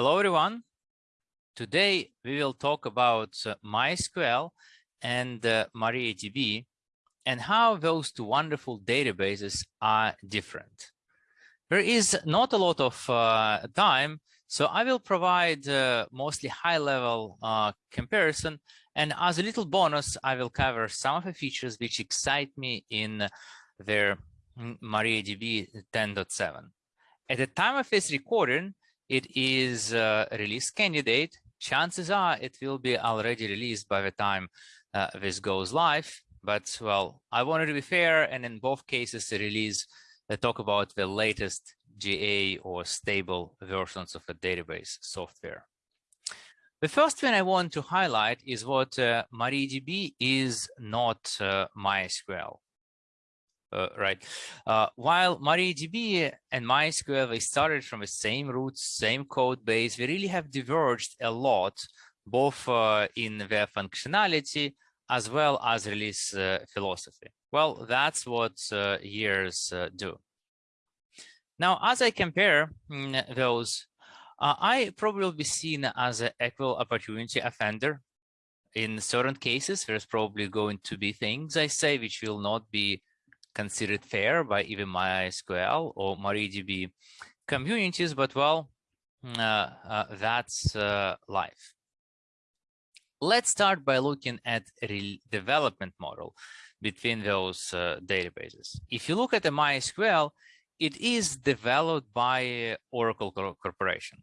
Hello, everyone. Today, we will talk about uh, MySQL and uh, MariaDB and how those two wonderful databases are different. There is not a lot of uh, time, so I will provide uh, mostly high-level uh, comparison. And as a little bonus, I will cover some of the features which excite me in their mm, MariaDB 10.7. At the time of this recording, it is a release candidate. Chances are it will be already released by the time uh, this goes live. But well, I wanted to be fair, and in both cases, the release they talk about the latest GA or stable versions of a database software. The first thing I want to highlight is what uh, MariaDB is not uh, MySQL uh, right? Uh, while MariaDB and MySQL, they started from the same roots, same code base, they really have diverged a lot, both uh, in their functionality as well as release uh, philosophy. Well, that's what uh, years uh, do. Now, as I compare mm, those, I probably will be seen as an equal opportunity offender. In certain cases, there's probably going to be things I say which will not be considered fair by even MySQL or MariaDB communities, but well, uh, uh, that's uh, life. Let's start by looking at development model between those uh, databases. If you look at the MySQL, it is developed by Oracle Corporation.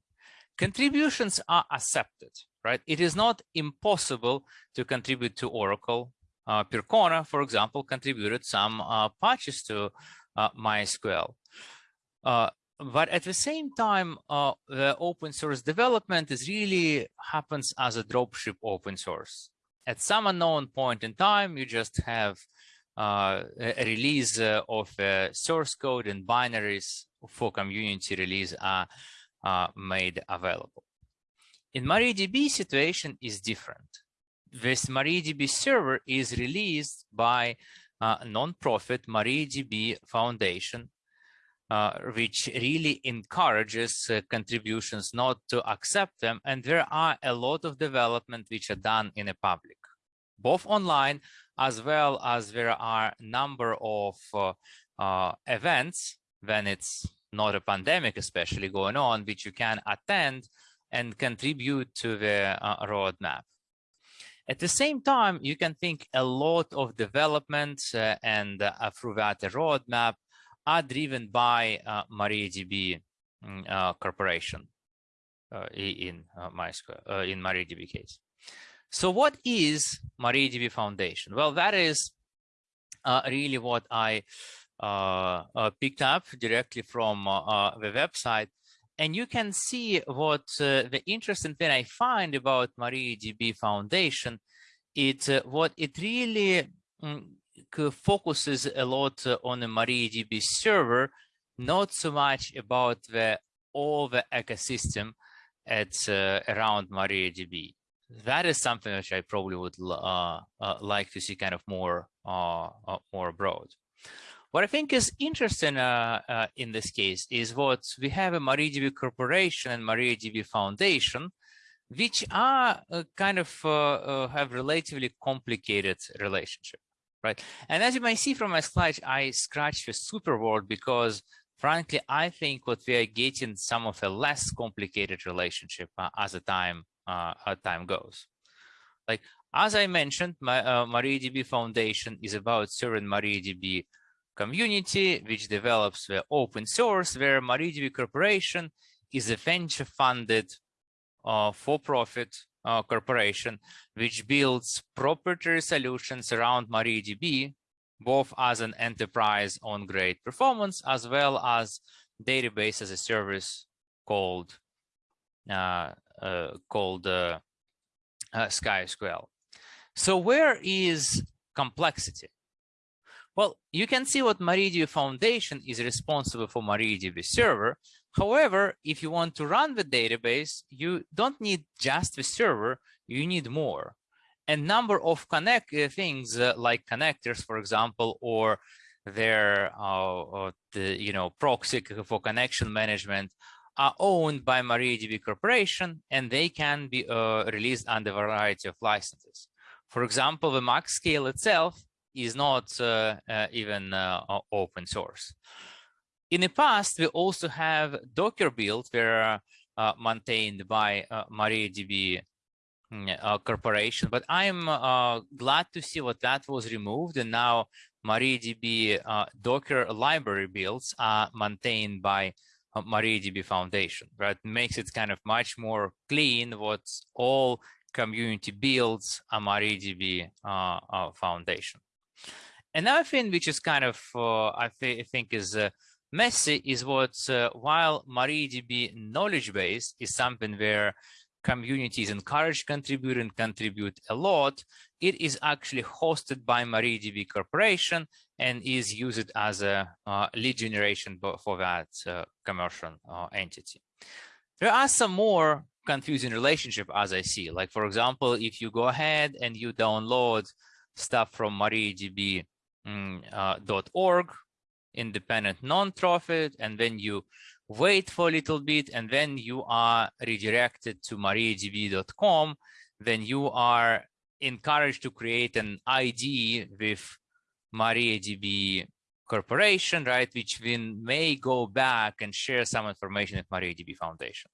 Contributions are accepted, right? It is not impossible to contribute to Oracle uh, Percona, for example, contributed some uh, patches to uh, MySQL. Uh, but at the same time, uh, the open source development is really happens as a dropship open source. At some unknown point in time, you just have uh, a release of source code and binaries for community release are made available. In MariaDB situation is different this MariaDB server is released by a non-profit MariaDB Foundation, uh, which really encourages uh, contributions not to accept them. And there are a lot of development which are done in the public, both online as well as there are a number of uh, uh, events when it's not a pandemic, especially going on, which you can attend and contribute to the uh, roadmap. At the same time, you can think a lot of development uh, and uh, through that roadmap are driven by uh, MariaDB mm, uh, Corporation uh, in uh, MySQL, uh, in MariaDB case. So what is MariaDB Foundation? Well, that is really what I picked up directly from the website and you can see what uh, the interesting thing I find about MariaDB Foundation, it's uh, what it really mm, focuses a lot uh, on the MariaDB server, not so much about the all the ecosystem at uh, around MariaDB. That is something which I probably would uh, uh, like to see kind of more more broad. What I think is interesting uh, uh, in this case is what we have a MariaDB Corporation and MariaDB Foundation, which are uh, kind of uh, uh, have relatively complicated relationship, right? And as you might see from my slide, I scratched the super word because frankly, I think what we are getting some of a less complicated relationship uh, as the time time goes. Like as I mentioned, my MariaDB Foundation is about serving MariaDB community which develops the open source where MariaDB Corporation is a venture-funded uh, for-profit uh, corporation which builds proprietary solutions around MariaDB, both as an enterprise on great performance as well as database as a service called uh, uh called uh, uh, SkySQL. So where is complexity? Well, you can see what MariaDB Foundation is responsible for MariaDB server. However, if you want to run the database, you don't need just the server, you need more. A number of connect uh, things uh, like connectors, for example, or their uh, the, you know proxy for connection management are owned by MariaDB Corporation and they can be uh, released under a variety of licenses. For example, the MaxScale itself is not uh, uh, even uh, open source. In the past, we also have Docker builds were uh, maintained by uh, MariaDB mm, Corporation, but I'm glad to see what that was removed and now MariaDB Docker library builds are maintained by MariaDB Foundation, right? Makes it kind of much more clean what all community builds a MariaDB uh, uh, Foundation. Another thing which is kind of, uh, I, th think is uh, messy is what, uh, while MariaDB knowledge base is something where communities encourage contribute and contribute a lot, it is actually hosted by MariaDB Corporation and is used as a uh, lead generation for that uh, commercial uh, entity. There are some more confusing relationship as I see, like for example, if you go ahead and you download stuff from mariadb.org, mm, uh, independent nonprofit, and then you wait for a little bit, and then you are redirected to mariadb.com, then you are encouraged to create an ID with MariaDB corporation, right, which then may go back and share some information with MariaDB Foundation,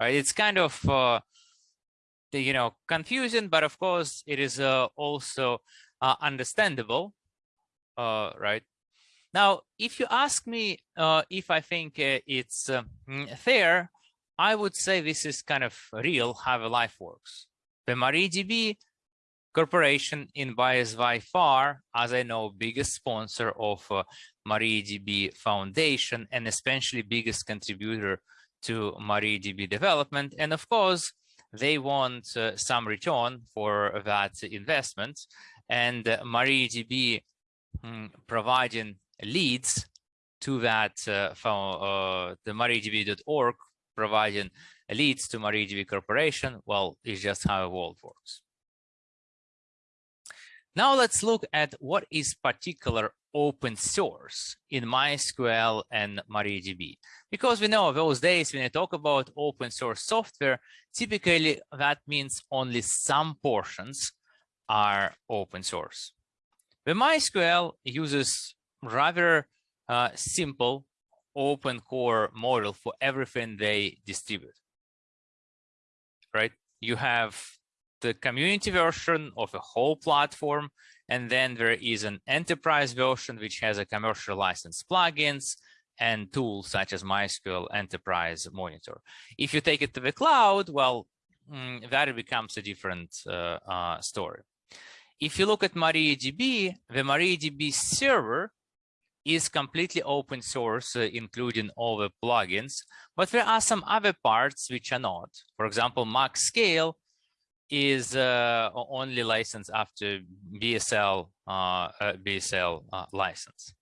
right? It's kind of, uh, you know, confusing, but of course it is uh, also uh, understandable, uh, right? Now, if you ask me uh, if I think uh, it's fair, I would say this is kind of real how life works. The MariaDB Corporation in is by far, as I know, biggest sponsor of uh, MariaDB Foundation and especially biggest contributor to MariaDB development. And of course, they want uh, some return for that investment. And uh, MariaDB mm, providing leads to that uh, from the MariaDB.org providing leads to MariaDB Corporation, well, it's just how the world works. Now let's look at what is particular open source in MySQL and MariaDB. Because we know those days when I talk about open source software, typically that means only some portions are open source. The MySQL uses rather uh, simple open core model for everything they distribute, right? You have the community version of a whole platform. And then there is an enterprise version, which has a commercial license plugins and tools such as MySQL Enterprise Monitor. If you take it to the cloud, well, mm, that becomes a different uh, uh, story. If you look at MariaDB, the MariaDB server is completely open source, uh, including all the plugins, but there are some other parts which are not. For example, MaxScale is uh, only licensed after BSL uh, uh BSL uh, license.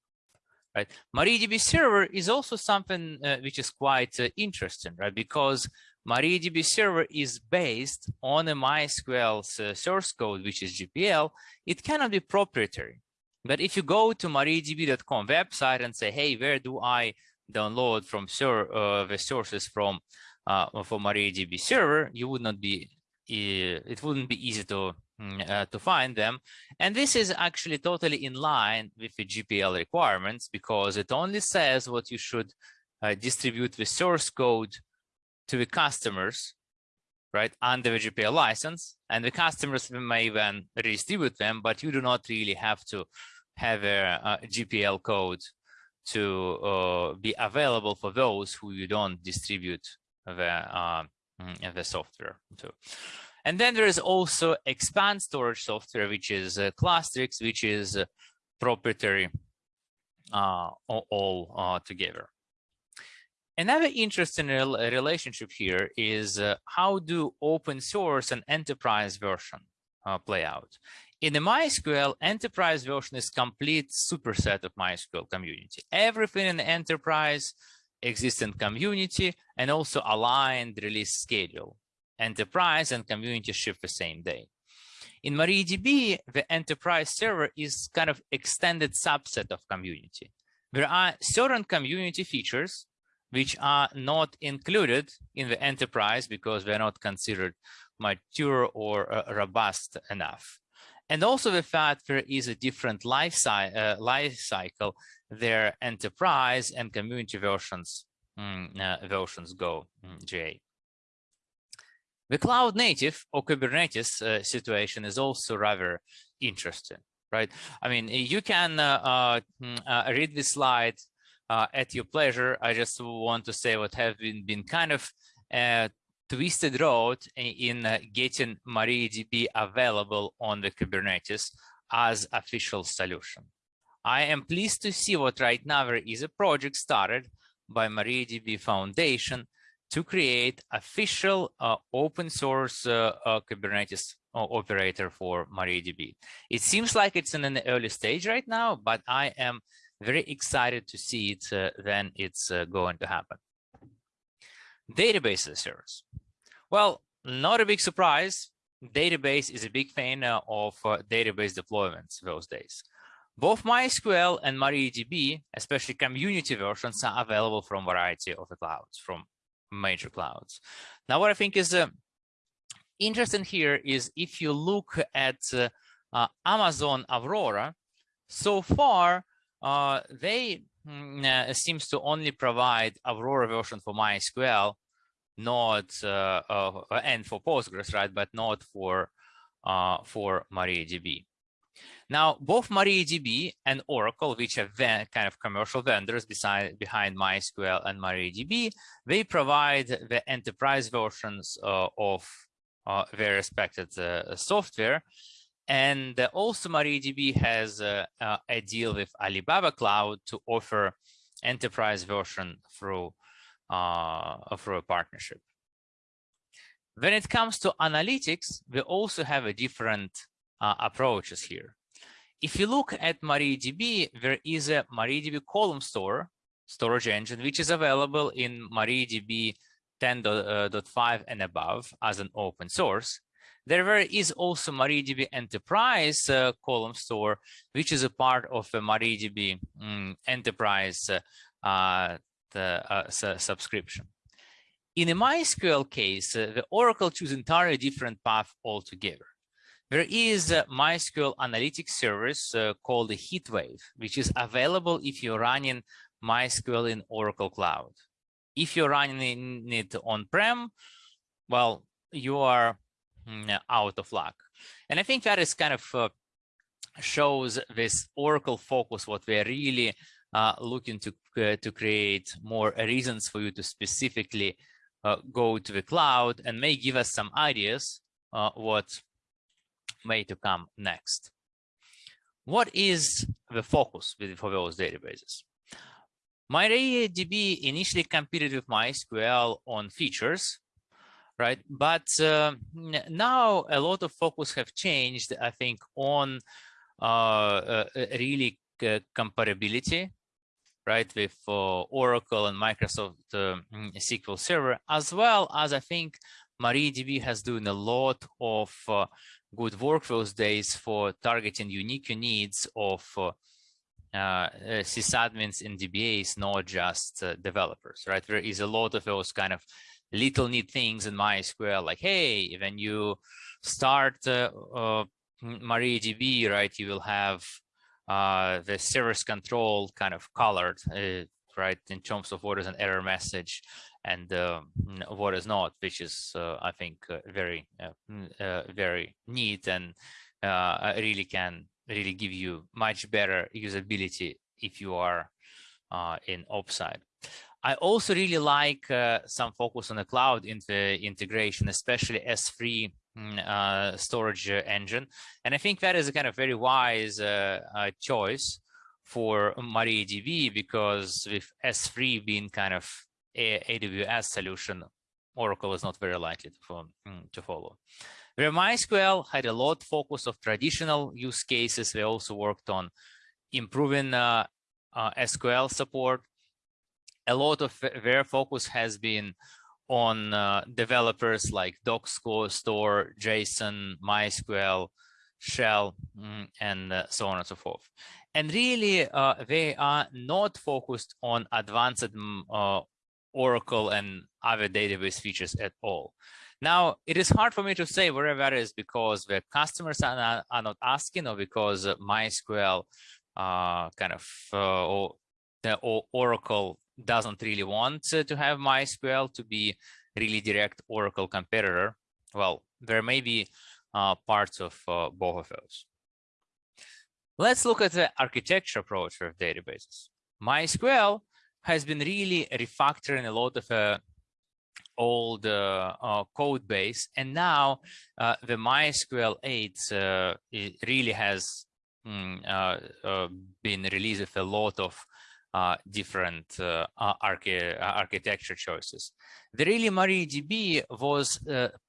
Right, MariaDB server is also something uh, which is quite interesting, right? Because MariaDB server is based on a MySQL source code, which is GPL. It cannot be proprietary. But if you go to mariadb.com website and say, hey, where do I download from uh, the sources from uh, for MariaDB server, you would not be it wouldn't be easy to mm, uh, to find them. And this is actually totally in line with the GPL requirements because it only says what you should uh, distribute the source code to the customers, right, under the GPL license. And the customers may then redistribute them, but you do not really have to have a, a GPL code to uh, be available for those who you don't distribute the uh, Mm, the software too. And then there is also Xpand storage software, which is uh, which is uh, proprietary uh, all uh, together. Another interesting rel relationship here is uh, how do open source and enterprise version uh, play out? In the MySQL, enterprise version is complete superset of MySQL community. Everything in the enterprise existing community and also aligned release schedule. Enterprise and community ship the same day. In MariaDB, the enterprise server is kind of extended subset of community. There are certain community features which are not included in the enterprise because they're not considered mature or uh, robust enough. And also the fact there is a different life, uh, life cycle, their enterprise and community versions, mm, uh, versions go mm, GA. The cloud native or Kubernetes uh, situation is also rather interesting, right? I mean, you can uh, uh, mm, uh read this slide at your pleasure. I just want to say what have been, been kind of twisted road in getting MariaDB available on the Kubernetes as official solution. I am pleased to see what right now there is a project started by MariaDB Foundation to create official uh, open source uh, uh, Kubernetes uh, operator for MariaDB. It seems like it's in an early stage right now, but I am very excited to see it uh, then it's uh, going to happen. Database as a service. Well, not a big surprise. Database is a big fan of database deployments those days. Both MySQL and MariaDB, especially community versions, are available from variety of the clouds, from major clouds. Now, what I think is uh, interesting here is if you look at uh, uh, Amazon Aurora, so far uh, they uh, seems to only provide Aurora version for MySQL, not uh, and for Postgres, right? But not for for MariaDB. Now, both MariaDB and Oracle, which are kind of commercial vendors beside, behind MySQL and MariaDB, they provide the enterprise versions uh, of uh, their respected uh, software. And also MariaDB has a deal with Alibaba Cloud to offer enterprise version through, uh, through a partnership. When it comes to analytics, we also have a different uh, approaches here. If you look at MariaDB, there is a MariaDB ColumnStore storage engine, which is available in MariaDB 10.5 and above as an open source. There is also MariaDB Enterprise uh, ColumnStore, which is a part of the MariaDB um, Enterprise uh, the, uh, subscription. In a MySQL case, uh, the Oracle choose entirely different path altogether. There is a MySQL analytics service uh, called HeatWave, which is available if you're running MySQL in Oracle Cloud. If you're running it on-prem, well, you are out of luck. And I think that is kind of uh, shows this Oracle focus, what we're really uh, looking to, uh, to create more reasons for you to specifically uh, go to the cloud and may give us some ideas uh, what may to come next. What is the focus with for those databases? MariaDB initially competed with MySQL on features, right? But uh, now a lot of focus have changed, I think, on uh, uh, really uh, comparability, right, with uh, Oracle and Microsoft uh, SQL Server, as well as I think MariaDB has done a lot of good work those days for targeting unique needs of uh, uh, sysadmins and DBAs, not just uh, developers, right? There is a lot of those kind of little neat things in MySQL, like, hey, when you start uh, uh, MariaDB, right, you will have uh, the service control kind of colored, uh, right, in terms of what is an error message and uh, what is not, which is, uh, I think, uh, very, very neat and really can really give you much better usability if you are in offside. I also really like uh, some focus on the cloud in the integration, especially S3 mm, uh, storage engine. And I think that is a kind of very wise uh, choice for MariaDB because with S3 being kind of AWS solution, Oracle is not very likely to, mm, to follow. Where MySQL had a lot focus of traditional use cases, they also worked on improving uh, uh, SQL support. A lot of their focus has been on uh, developers like Docker, Store, JSON, MySQL, Shell, mm, and uh, so on and so forth. And really, uh, they are not focused on advanced mm, uh, Oracle and other database features at all. Now, it is hard for me to say whether that is because the customers are not, are not asking or because MySQL uh, kind of uh, or Oracle doesn't really want to have MySQL to be really direct Oracle competitor. Well, there may be uh, parts of uh, both of those. Let's look at the architecture approach of databases. MySQL has been really refactoring a lot of uh, old uh, uh, code base, and now uh, the MySQL 8 uh, really has mm, been released with a lot of different archi architecture choices. The really MariaDB was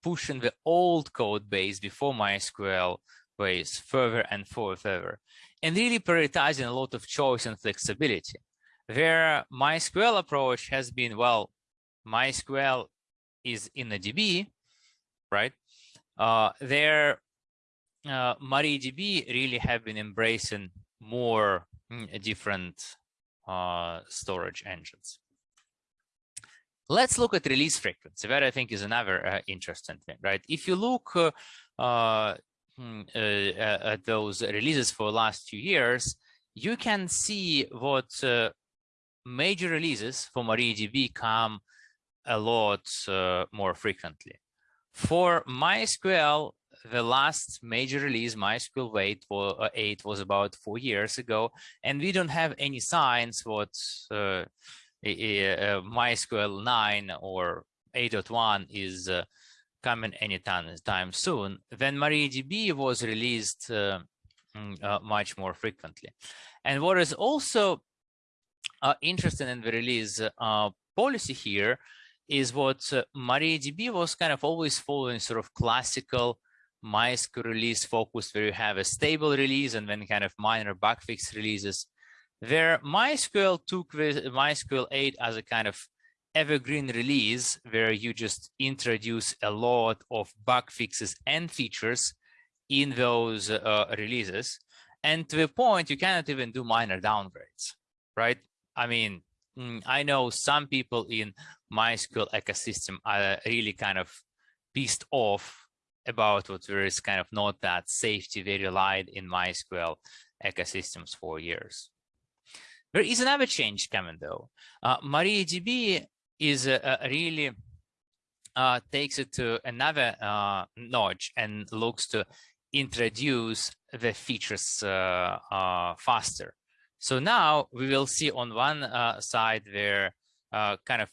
pushing the old code base before MySQL base further and further, and really prioritizing a lot of choice and flexibility. Where MySQL approach has been, well, MySQL is in the DB, right? Uh, there, uh, MariaDB really have been embracing more mm, different uh, storage engines. Let's look at release frequency. That I think is another uh, interesting thing, right? If you look uh, uh, hmm, uh at those releases for the last few years, you can see what major releases for MariaDB come a lot more frequently. For MySQL, the last major release, MySQL 8, 8 was about four years ago, and we don't have any signs what uh, MySQL 9 or 8.1 is uh, coming anytime time soon. Then MariaDB was released uh, mm, uh, much more frequently. And what is also uh, interesting in the release uh, policy here is what uh, MariaDB was kind of always following sort of classical MySQL release focus where you have a stable release and then kind of minor bug fix releases. Where MySQL took the MySQL 8 as a kind of evergreen release where you just introduce a lot of bug fixes and features in those uh, releases. And to the point, you cannot even do minor downgrades, right? I mean, mm, I know some people in MySQL ecosystem are really kind of pissed off about what there is kind of not that safety they relied in MySQL ecosystems for years. There is another change coming though. Uh, MariaDB is uh, really uh, takes it to another uh, notch and looks to introduce the features uh, uh, faster. So now we will see on one uh, side where kind of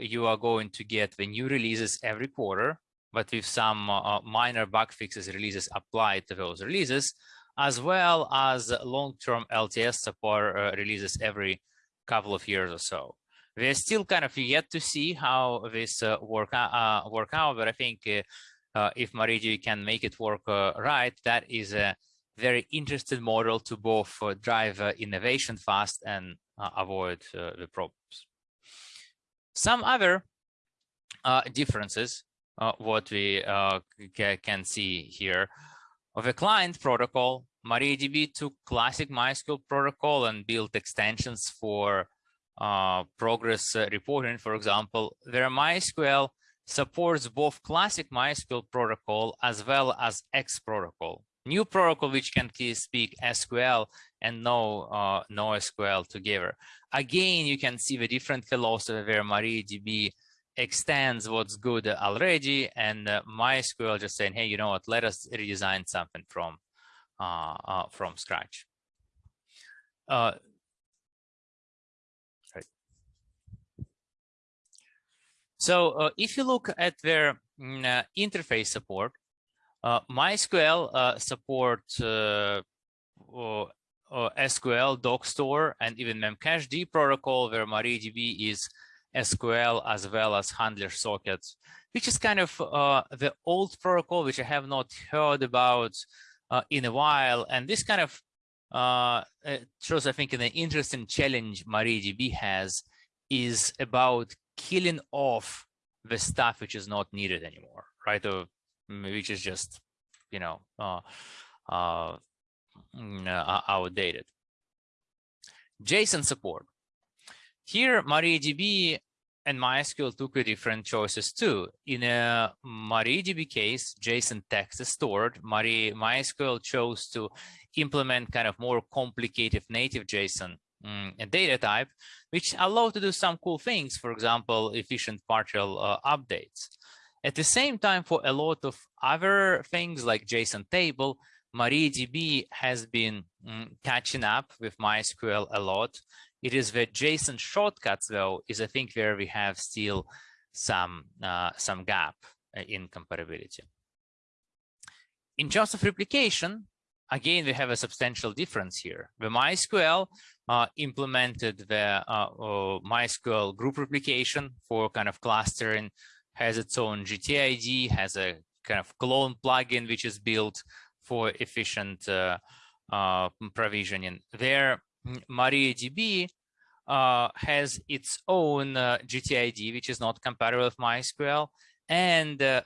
you are going to get the new releases every quarter, but with some uh, minor bug fixes releases applied to those releases, as well as long-term LTS support uh, releases every couple of years or so. We're still kind of yet to see how this uh, work, work out, but I think if MariaDB can make it work right, that is a very interesting model to both uh, drive uh, innovation fast and uh, avoid the problems. Some other differences, what we can see here, of a client protocol, MariaDB took classic MySQL protocol and built extensions for uh, progress uh, reporting, for example, where MySQL supports both classic MySQL protocol as well as X protocol. New protocol which can speak SQL and no uh, no SQL together. Again, you can see the different philosophy where MariaDB extends what's good already, and uh, MySQL just saying, hey, you know what? Let us redesign something from uh, uh from scratch. Uh. So uh, if you look at their mm, interface support, uh, MySQL uh, supports uh, SQL, doc store, and even memcached protocol where MariaDB is SQL as well as handler sockets, which is kind of uh, the old protocol, which I have not heard about uh, in a while. And this kind of uh, shows, I think, an interesting challenge MariaDB has is about killing off the stuff which is not needed anymore, right? Or which is just, you know, uh, uh, mm, uh outdated. JSON support. Here, MariaDB and MySQL took different choices too. In a MariaDB case, JSON text is stored. Mari MySQL chose to implement kind of more complicated native JSON um, data type, which allow to do some cool things, for example, efficient partial uh, updates. At the same time, for a lot of other things like JSON table, MariaDB has been um, catching up with MySQL a lot. It is the JSON shortcuts, though, is I think where we have still some uh, some gap uh, in comparability. In terms of replication, again, we have a substantial difference here. The MySQL uh, implemented the uh, uh, MySQL group replication for kind of clustering, has its own GTID, has a kind of clone plugin which is built for efficient uh, uh, provisioning. There, MariaDB uh, has its own uh, GTID, which is not compatible with MySQL, and uh,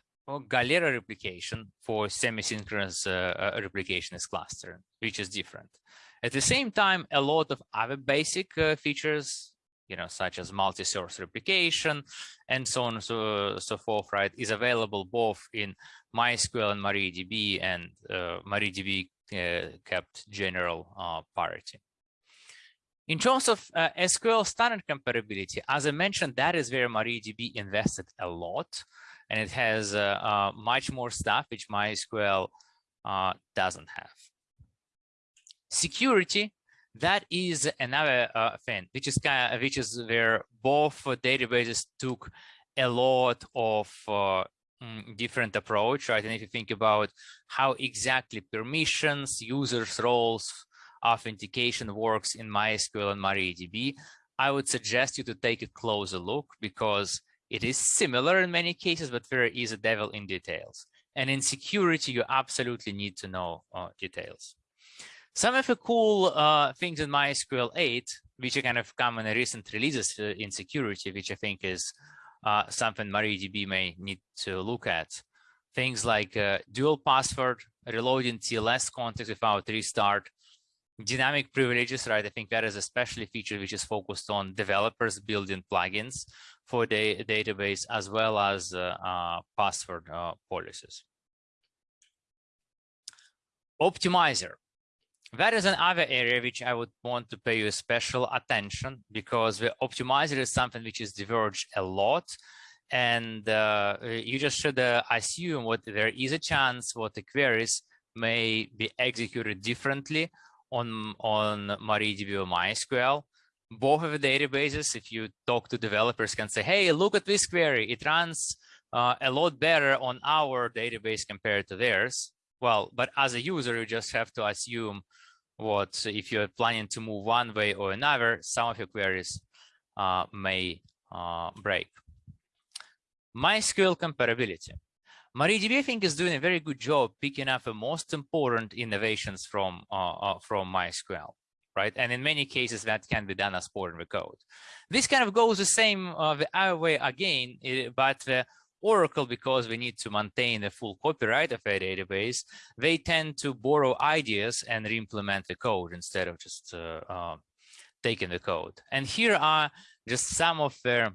Galera replication for semi-synchronous uh, replication is cluster, which is different. At the same time, a lot of other basic features you know, such as multi-source replication and so on and so, so forth, right, is available both in MySQL and MariaDB and uh, MariaDB uh, kept general uh, parity. In terms of uh, SQL standard comparability, as I mentioned, that is where MariaDB invested a lot, and it has uh, uh, much more stuff which MySQL uh, doesn't have. Security, that is another uh, thing, which is kind of, which is where both databases took a lot of uh, mm, different approach, right? And if you think about how exactly permissions, users' roles, authentication works in MySQL and MariaDB, I would suggest you to take a closer look because it is similar in many cases, but there is a devil in details. And in security, you absolutely need to know uh, details. Some of the cool uh, things in MySQL 8, which are kind of come in recent releases uh, in security, which I think is uh, something MariaDB may need to look at. Things like uh, dual password, reloading TLS context without restart, dynamic privileges, right? I think that is especially a feature which is focused on developers building plugins for the database as well as uh, uh, password uh, policies. Optimizer. That is another area which I would want to pay you special attention because the optimizer is something which is diverged a lot and uh, you just should uh, assume what there is a chance what the queries may be executed differently on, on MariaDB or MySQL. Both of the databases, if you talk to developers, can say, hey, look at this query. It runs uh, a lot better on our database compared to theirs. Well, but as a user, you just have to assume what if you're planning to move one way or another, some of your queries uh, may uh, break. MySQL comparability. MariaDB, I think, is doing a very good job picking up the most important innovations from uh, uh, from MySQL, right? And in many cases, that can be done as part of the code. This kind of goes the same uh, the other way again, eh, but the Oracle, because we need to maintain the full copyright of a database, they tend to borrow ideas and re-implement the code instead of just uh, uh, taking the code. And here are just some of their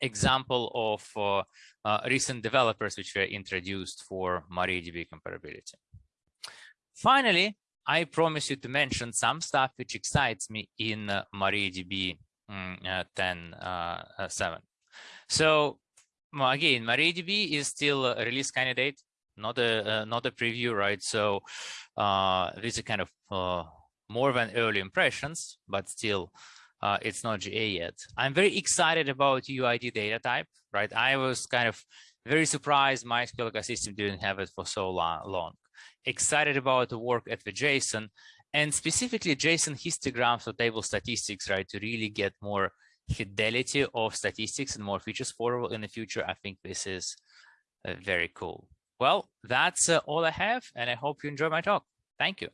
example of uh, recent developers which were introduced for MariaDB comparability. Finally, I promise you to mention some stuff which excites me in uh, MariaDB mm, uh, 10.7. Uh, uh, so again, MariaDB is still a release candidate, not a uh, not a preview, right? So these are kind of more than early impressions, but still uh, it's not GA yet. I'm very excited about UUID data type, right? I was kind of very surprised MySQL ecosystem didn't have it for so long. Excited about the work at the JSON and specifically JSON histograms or table statistics, right? To really get more fidelity of statistics and more features for in the future. I think this is uh, very cool. Well, that's uh, all I have, and I hope you enjoy my talk. Thank you.